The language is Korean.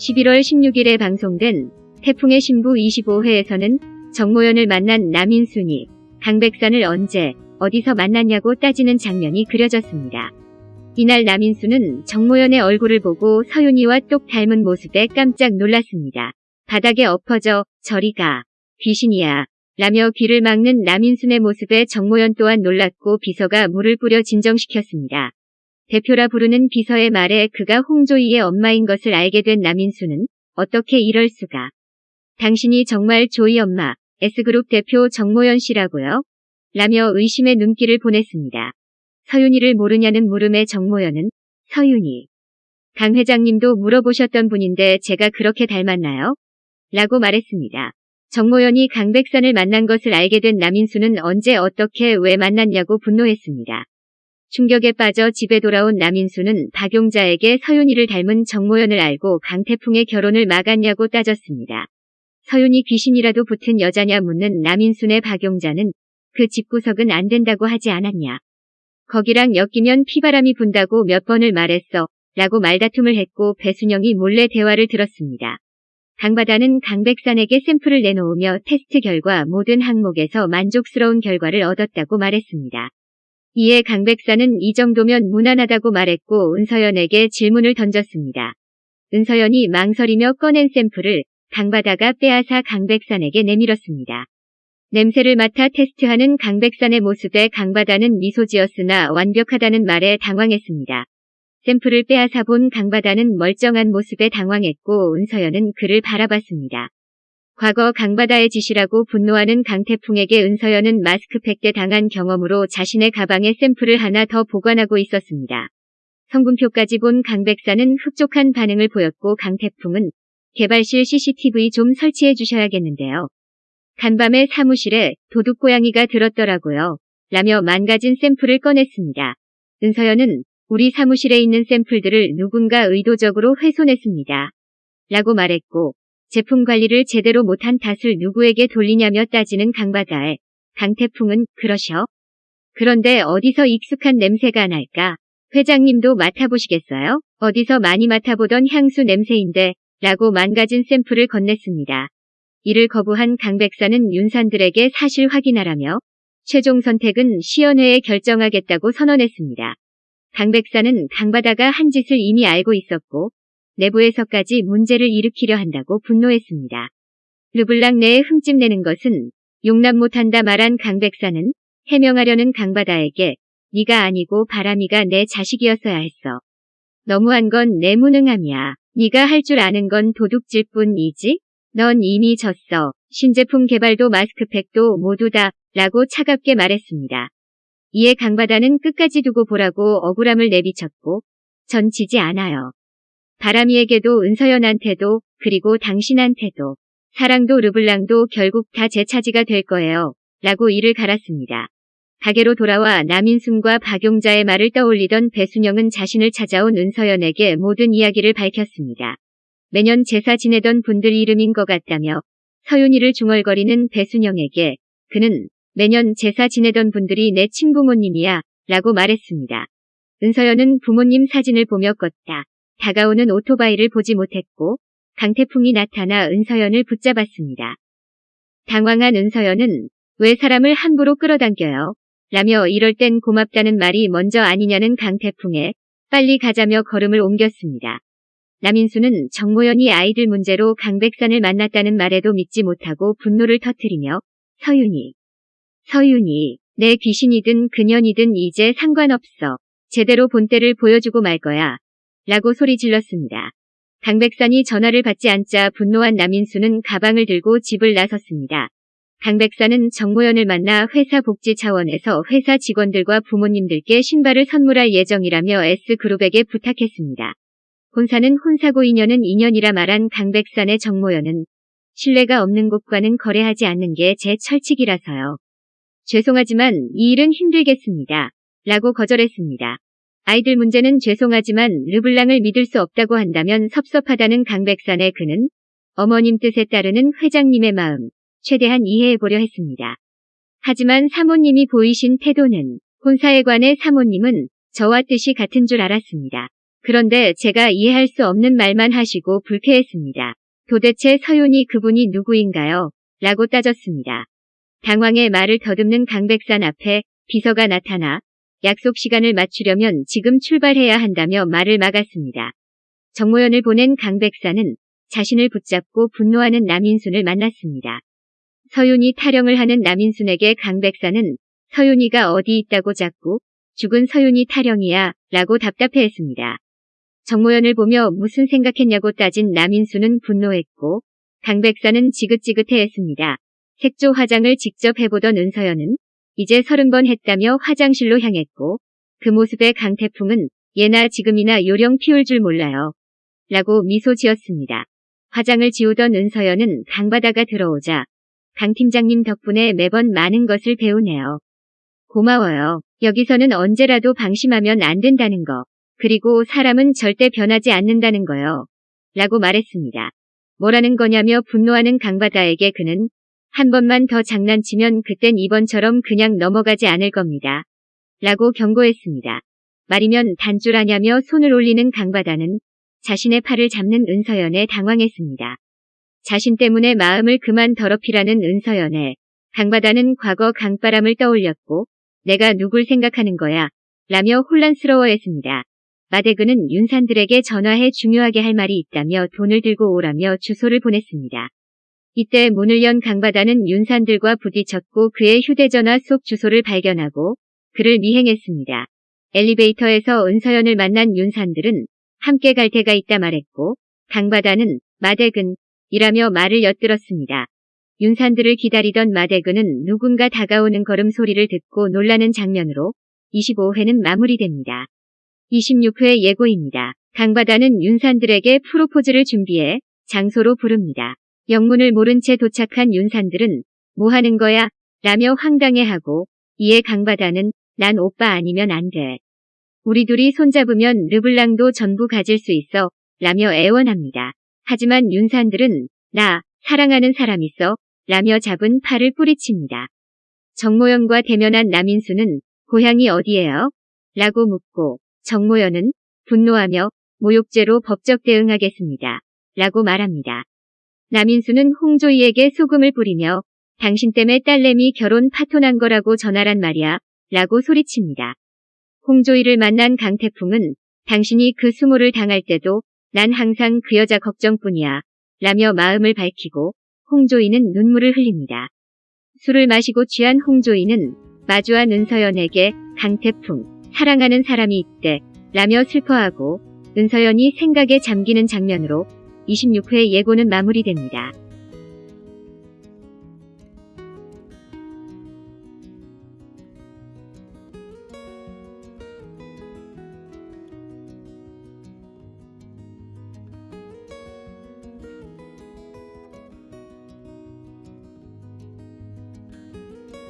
11월 16일에 방송된 태풍의 신부 25회에서는 정모연을 만난 남인순이 강백산을 언제 어디서 만났냐고 따지는 장면이 그려졌습니다. 이날 남인수는 정모연의 얼굴을 보고 서윤이와 똑 닮은 모습에 깜짝 놀랐습니다. 바닥에 엎어져 저리 가 귀신이야 라며 귀를 막는 남인순의 모습에 정모연 또한 놀랐고 비서가 물을 뿌려 진정시켰습니다. 대표라 부르는 비서의 말에 그가 홍조이의 엄마인 것을 알게 된 남인수는 어떻게 이럴 수가. 당신이 정말 조이 엄마, S그룹 대표 정모연 씨라고요? 라며 의심의 눈길을 보냈습니다. 서윤이를 모르냐는 물음에 정모연은 서윤이. 강 회장님도 물어보셨던 분인데 제가 그렇게 닮았나요? 라고 말했습니다. 정모연이 강백산을 만난 것을 알게 된 남인수는 언제 어떻게 왜 만났냐고 분노했습니다. 충격에 빠져 집에 돌아온 남인수는 박용자에게 서윤이를 닮은 정모연을 알고 강태풍의 결혼을 막았냐고 따졌습니다. 서윤이 귀신이라도 붙은 여자냐 묻는 남인순의 박용자는 그 집구석은 안 된다고 하지 않았냐. 거기랑 엮이면 피바람이 분다고 몇 번을 말했어. 라고 말다툼을 했고 배순영이 몰래 대화를 들었습니다. 강바다는 강백산에게 샘플을 내놓으며 테스트 결과 모든 항목에서 만족스러운 결과를 얻었다고 말했습니다. 이에 강백산은 이 정도면 무난하다고 말했고 은서연에게 질문을 던졌습니다. 은서연이 망설이며 꺼낸 샘플을 강바다가 빼앗아 강 백산에게 내밀었습니다. 냄새를 맡아 테스트하는 강 백산의 모습에 강바다는 미소 지었으나 완벽하다는 말에 당황했습니다. 샘플을 빼앗아 본 강바다는 멀쩡한 모습에 당황했고 은서연은 그를 바라봤습니다. 과거 강바다의 짓이라고 분노하는 강태풍에게 은서연은 마스크팩 때 당한 경험으로 자신의 가방에 샘플을 하나 더 보관하고 있었습니다. 성분표까지 본 강백사는 흡족한 반응을 보였고 강태풍은 개발실 CCTV 좀 설치해 주셔야겠는데요. 간밤에 사무실에 도둑고양이가 들었더라고요. 라며 망가진 샘플을 꺼냈습니다. 은서연은 우리 사무실에 있는 샘플들을 누군가 의도적으로 훼손했습니다. 라고 말했고 제품 관리를 제대로 못한 탓을 누구에게 돌리냐며 따지는 강바다에 강태풍은 그러셔. 그런데 어디서 익숙한 냄새가 날까? 회장님도 맡아보시겠어요? 어디서 많이 맡아보던 향수 냄새인데 라고 망가진 샘플을 건넸습니다. 이를 거부한 강 백사는 윤산들에게 사실 확인하라며 최종 선택은 시연회에 결정하겠다고 선언했습니다. 강 백사는 강바다가 한 짓을 이미 알고 있었고 내부에서까지 문제를 일으키려 한다고 분노했습니다. 르블랑 내에 흠집 내는 것은 용납 못한다 말한 강백사는 해명하려는 강바다에게 네가 아니고 바람이가 내 자식이었어야 했어. 너무한 건 내 무능함이야. 네가 할 줄 아는 건 도둑질 뿐이지? 넌 이미 졌어. 신제품 개발도 마스크팩도 모두 다 라고 차갑게 말했습니다. 이에 강바다는 끝까지 두고 보라고 억울함을 내비쳤고 전 지지 않아요. 바람이에게도 은서연한테도 그리고 당신한테도 사랑도 르블랑도 결국 다 제 차지가 될 거예요. 라고 이를 갈았습니다. 가게로 돌아와 남인순과 박용자의 말을 떠올리던 배순영은 자신을 찾아온 은서연에게 모든 이야기를 밝혔습니다. 매년 제사 지내던 분들 이름인 것 같다며 서윤이를 중얼거리는 배순영에게 그는 매년 제사 지내던 분들이 내 친부모님이야 라고 말했습니다. 은서연은 부모님 사진을 보며 껐다. 다가오는 오토바이를 보지 못했고 강태풍이 나타나 은서연을 붙잡았습니다. 당황한 은서연은 왜 사람을 함부로 끌어당겨요? 라며 이럴 땐 고맙다는 말이 먼저 아니냐는 강태풍에 빨리 가자며 걸음을 옮겼습니다. 남인수는 정모연이 아이들 문제로 강백산을 만났다는 말에도 믿지 못하고 분노를 터뜨리며 서윤이 서윤이 내 귀신이든 그년이든 이제 상관없어. 제대로 본때를 보여주고 말 거야. 라고 소리 질렀습니다. 강백산이 전화를 받지 않자 분노한 남인수는 가방을 들고 집을 나섰습니다. 강백산은 정모연을 만나 회사 복지 차원에서 회사 직원들과 부모님들께 신발을 선물할 예정이라며 S그룹에게 부탁했습니다. 본사는 혼사고 인연은 인연이라 말한 강백산의 정모연은 신뢰가 없는 곳과는 거래하지 않는 게 제 철칙이라서요. 죄송하지만 이 일은 힘들겠습니다. 라고 거절했습니다. 아이들 문제는 죄송하지만 르블랑을 믿을 수 없다고 한다면 섭섭하다는 강백산의 그는 어머님 뜻에 따르는 회장님의 마음 최대한 이해해보려 했습니다. 하지만 사모님이 보이신 태도는 본사에 관해 사모님은 저와 뜻이 같은 줄 알았습니다. 그런데 제가 이해할 수 없는 말만 하시고 불쾌했습니다. 도대체 서윤이 그분이 누구인가요? 라고 따졌습니다. 당황해 말을 더듬는 강백산 앞에 비서가 나타나 약속 시간을 맞추려면 지금 출발해야 한다며 말을 막았습니다. 정모연을 보낸 강백산은 자신을 붙잡고 분노하는 남인순을 만났습니다. 서윤이 타령을 하는 남인순에게 강백산은 서윤이가 어디 있다고 자꾸 죽은 서윤이 타령이야 라고 답답해했습니다. 정모연을 보며 무슨 생각했냐고 따진 남인수는 분노했고 강백산은 지긋지긋해했습니다. 색조 화장을 직접 해보던 은서연은 이제 서른 번 했다며 화장실로 향했고 그 모습에 강태풍은 예나 지금이나 요령 피울 줄 몰라요. 라고 미소 지었습니다. 화장을 지우던 은서연은 강바다가 들어오자 강 팀장님 덕분에 매번 많은 것을 배우네요. 고마워요. 여기서는 언제라도 방심하면 안 된다는 거. 그리고 사람은 절대 변하지 않는다는 거요. 라고 말했습니다. 뭐라는 거냐며 분노하는 강바다에게 그는 한 번만 더 장난치면 그땐 이번처럼 그냥 넘어가지 않을 겁니다. 라고 경고했습니다. 말이면 단줄하냐며 손을 올리는 강바다는 자신의 팔을 잡는 은서연에 당황했습니다. 자신 때문에 마음을 그만 더럽히라는 은서연에 강바다는 과거 강바람을 떠올렸고 내가 누굴 생각하는 거야 라며 혼란스러워했습니다. 마대근은 윤산들에게 전화해 중요하게 할 말이 있다며 돈을 들고 오라며 주소를 보냈습니다. 이때 문을 연 강바다는 윤산들과 부딪혔고 그의 휴대전화 속 주소를 발견하고 그를 미행했습니다. 엘리베이터에서 은서연을 만난 윤산들은 함께 갈 데가 있다 말했고 강바다는 마대근 이라며 말을 엿들었습니다. 윤산들을 기다리던 마대근은 누군가 다가오는 걸음 소리를 듣고 놀라는 장면으로 25회는 마무리됩니다. 26회 예고입니다. 강바다는 윤산들에게 프로포즈를 준비해 장소로 부릅니다. 영문을 모른 채 도착한 윤산들은 뭐 하는 거야? 라며 황당해하고 이에 강바다는 난 오빠 아니면 안 돼. 우리 둘이 손잡으면 르블랑도 전부 가질 수 있어 라며 애원합니다. 하지만 윤산들은 나 사랑하는 사람 있어 라며 잡은 팔을 뿌리칩니다. 정모연과 대면한 남인수는 고향이 어디예요? 라고 묻고 정모연은 분노하며 모욕죄로 법적 대응하겠습니다. 라고 말합니다. 남인수는 홍조이에게 소금을 뿌리며 당신 때문에 딸내미 결혼 파토난 거라고 전하란 말이야. 라고 소리칩니다. 홍조이를 만난 강태풍은 당신이 그 수모를 당할 때도 난 항상 그 여자 걱정뿐이야. 라며 마음을 밝히고 홍조이는 눈물을 흘립니다. 술을 마시고 취한 홍조이는 마주한 은서연에게 강태풍, 사랑하는 사람이 있대. 라며 슬퍼하고 은서연이 생각에 잠기는 장면으로 26회 예고는 마무리됩니다.